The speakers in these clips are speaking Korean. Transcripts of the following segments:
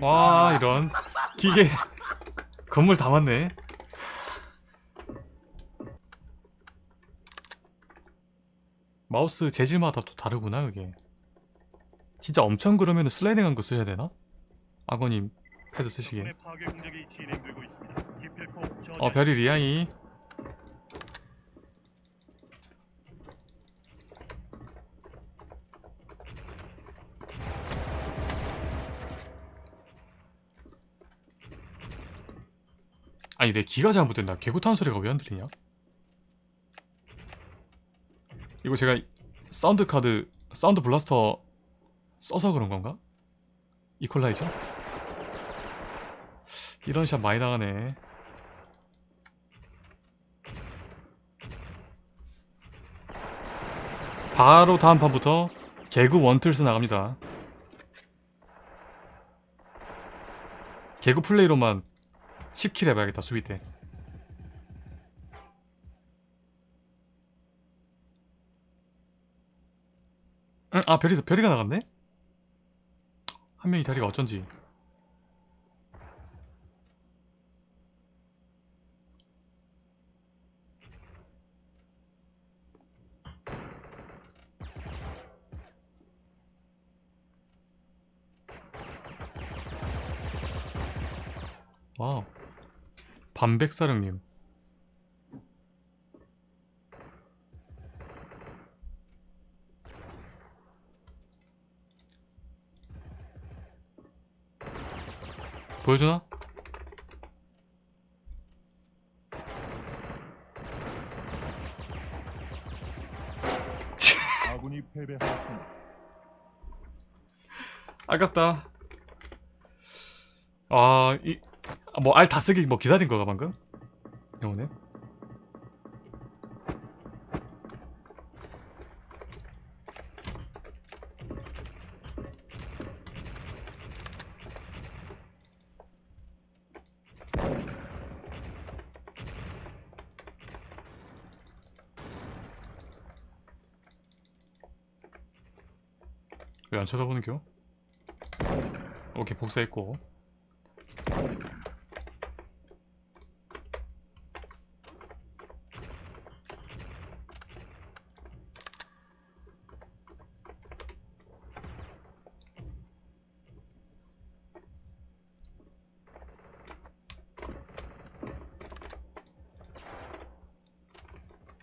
와 이런. 기계. 건물 다 왔네. 마우스 재질마다 또 다르구나 그게. 진짜 엄청 그러면 슬라이딩한 거 쓰셔야 되나? 아버님 패드 쓰시게. 어 별이 리아이 아니 내 귀가 잘못됐나 개구 타는 소리가 왜 안 들리냐 이거 제가 사운드 카드 사운드 블라스터 써서 그런 건가? 이퀄라이저? 이런 샷 많이 나가네 바로 다음 판부터 개구 원툴스 나갑니다 개구 플레이로만 10킬 해봐야겠다 수비 때 응? 아 별이, 별이가 나갔네? 한 명이 자리가 어쩐지 와우 반백사령님 보여주나? 아군이 패배하였습니다. 아깝다 아 이 뭐알 다 쓰기 뭐 기다린 거가 방금? 영호네 왜안 쳐다보는 겨? 오케이 복사했고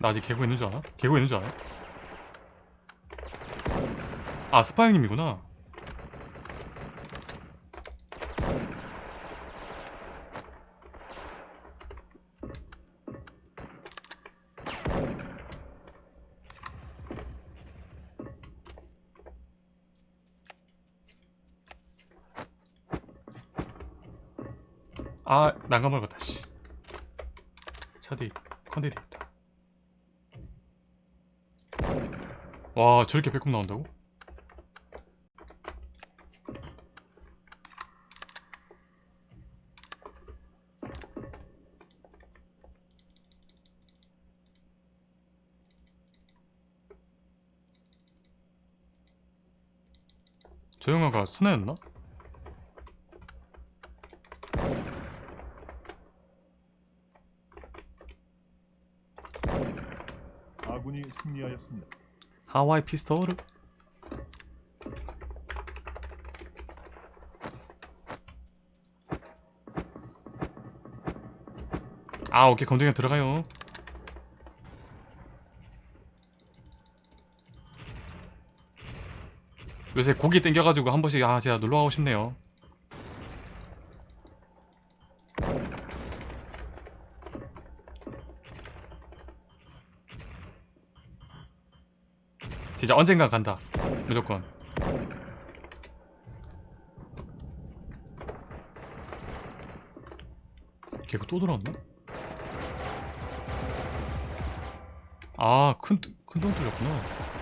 나 아직 개구 있는 줄 알아? 개구 있는 줄 알아? 아 스파이님이구나 아 난감할 것 같다 씨 차디 컨디 되겠다 와 저렇게 배꼽 나온다고? 저 영화가 스나였나? 아군이 승리하였습니다. 하와이 피스톨 아 오케이. 검증에 들어가요. 요새 고기 땡겨가지고 한 번씩 아 제가 놀러가고 싶네요 진짜 언젠가 간다 무조건 걔가 또 들어왔나? 아, 큰, 큰똥 뚫렸구나.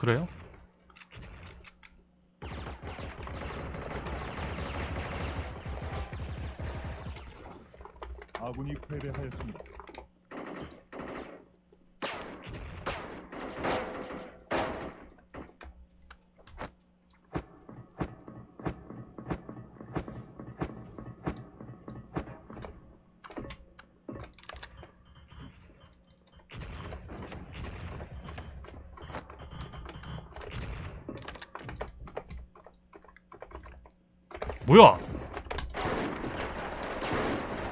그래요? 아군이 패배하였습니다. 뭐야?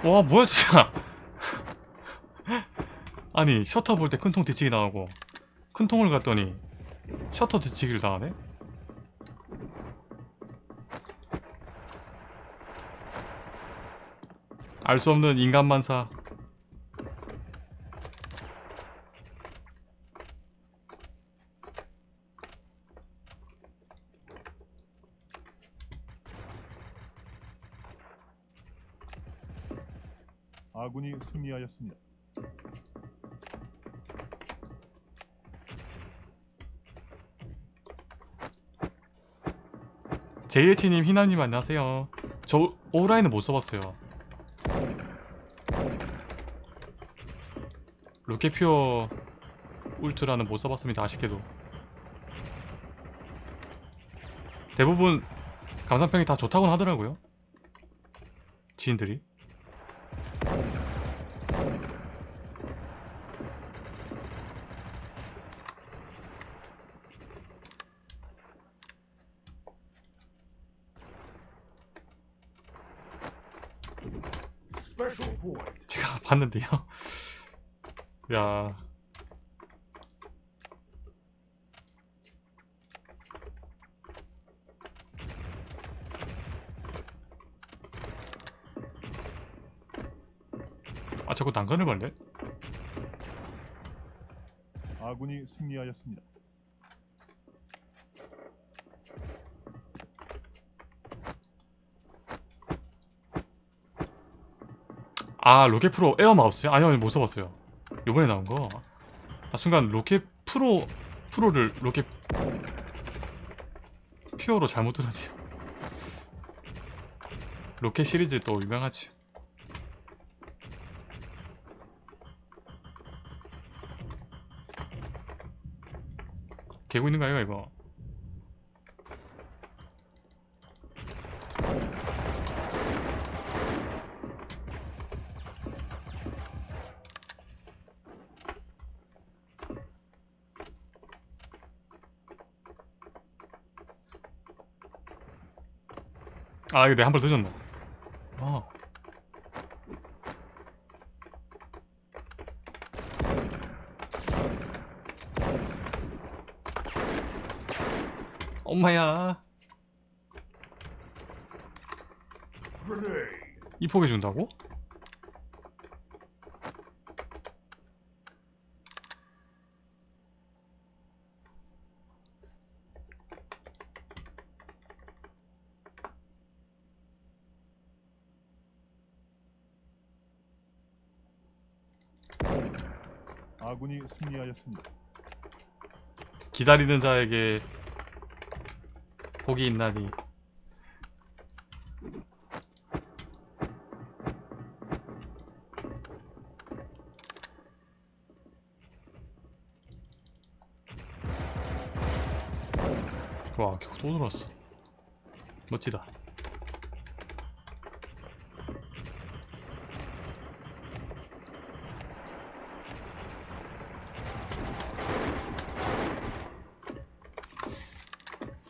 와 뭐야 진짜 아니 셔터 볼 때 큰 통 뒤치기 당하고 큰 통을 갔더니 셔터 뒤치기를 당하네? 알 수 없는 인간만사 아군이 승리하였습니다. JH님 희나님 안녕하세요. 저 오라인은 못 써봤어요. 로켓퓨어 울트라는 못 써봤습니다 아쉽게도. 대부분 감상평이 다 좋다고는 하더라고요. 지인들이 제가 봤는데요 야 아 자꾸 난간을 걸래? 아군이 승리하였습니다. 아 로켓 프로 에어 마우스요? 아니요 못 써봤어요. 요번에 나온 거. 아, 순간 로켓 프로 프로를 로켓 퓨어로 잘못 들었지. 로켓 시리즈 또 유명하지. 개고 있는 거 아이가 이거 아 이거 내한발 늦었나 아. 엄마야. 이 포기 준다고? 아군이 승리하였습니다. 기다리는 자에게 복이 있나니. 와 결국 또 들어왔어. 멋지다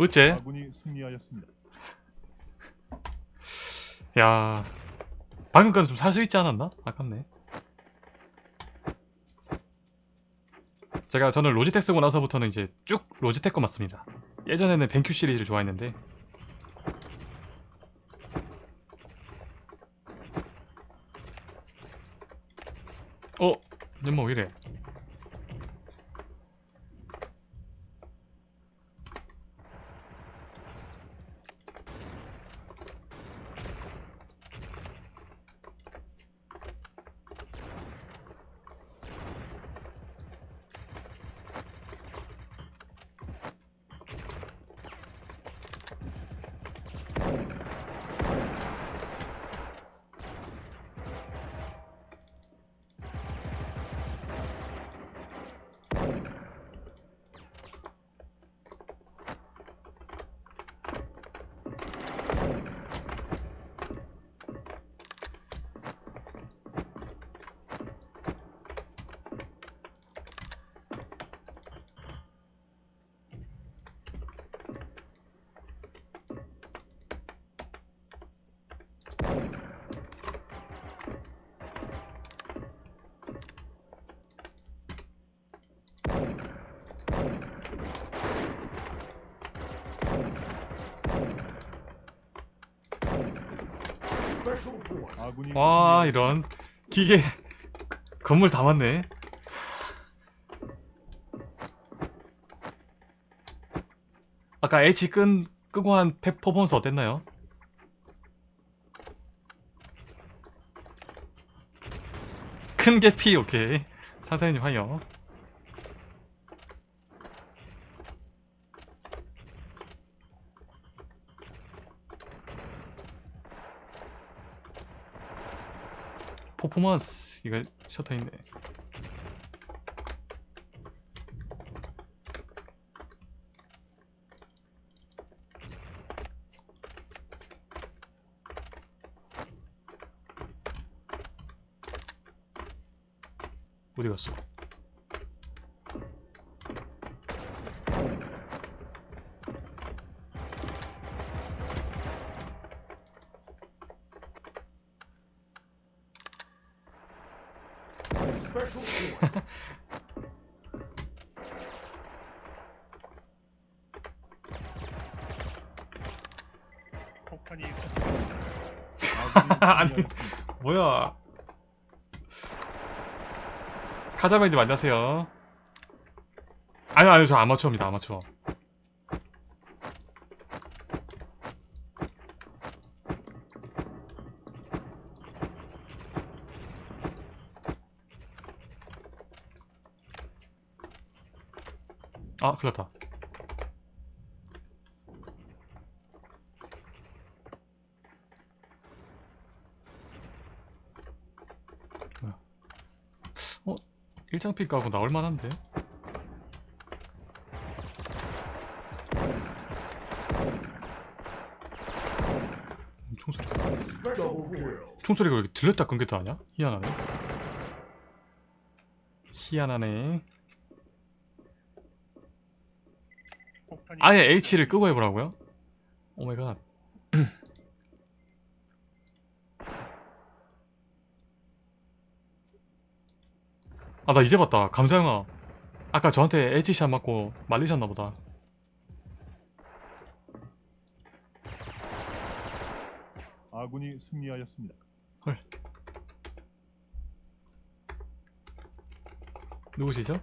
어째? 아군이 승리하였습니다. 야 방금까지 좀 살 수 있지 않았나? 아깝네 제가 저는 로지텍 쓰고 나서부터는 이제 쭉 로지텍 거 맞습니다. 예전에는 벤큐 시리즈를 좋아했는데 어? 연마 왜 이래? 와. 이런 기계 건물 다 맞네. 아까 H 끈 끄고 한ペ- 퍼포먼스 어땠나요? 큰 개피 오케이 상사님 화요 퍼포먼스 이거 셔터 있네 어디 갔어? 폭탄이 아니. 뭐야? 카자마이님 안녕하세요. 아니요 아니요 저 아마추어입니다 아마추어. 아 큰일났다. 일장피 까고 나올 만한데? 총소리 총소리가 왜 들렸다 끊겼다 하냐? 희한하네 희한하네 폭탄이 아예. H를 끄고 해보라고요? Oh my god 아 나 이제 봤다 감자영아 아까 저한테 H shot 맞고 말리셨나보다 아군이 승리하였습니다. 누구시죠?